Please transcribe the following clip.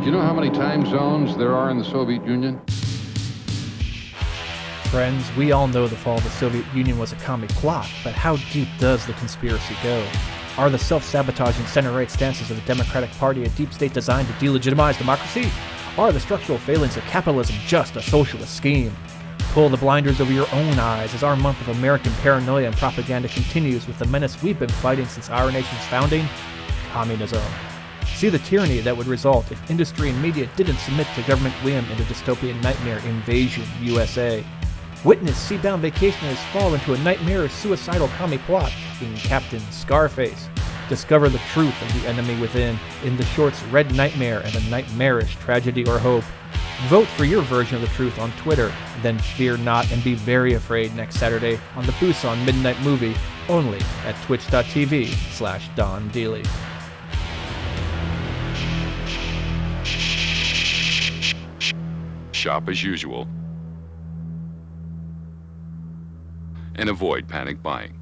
Do you know how many time zones there are in the Soviet Union? Friends, we all know the fall of the Soviet Union was a commie plot, but how deep does the conspiracy go? Are the self sabotaging center right stances of the Democratic Party a deep state designed to delegitimize democracy? Are the structural failings of capitalism just a socialist scheme? Pull the blinders over your own eyes as our month of American paranoia and propaganda continues with the menace we've been fighting since our nation's founding communism. See the tyranny that would result if industry and media didn't submit to government whim in the dystopian nightmare Invasion USA. Witness seabound vacationers fall into a nightmarish suicidal commie plot in Captain Scarface. Discover the truth of the enemy within in the shorts Red Nightmare and a Nightmarish Tragedy or Hope. Vote for your version of the truth on Twitter, then fear not and be very afraid next Saturday on the Busan Midnight Movie, only at twitch.tv slash Don Dealey. Shop as usual and avoid panic buying.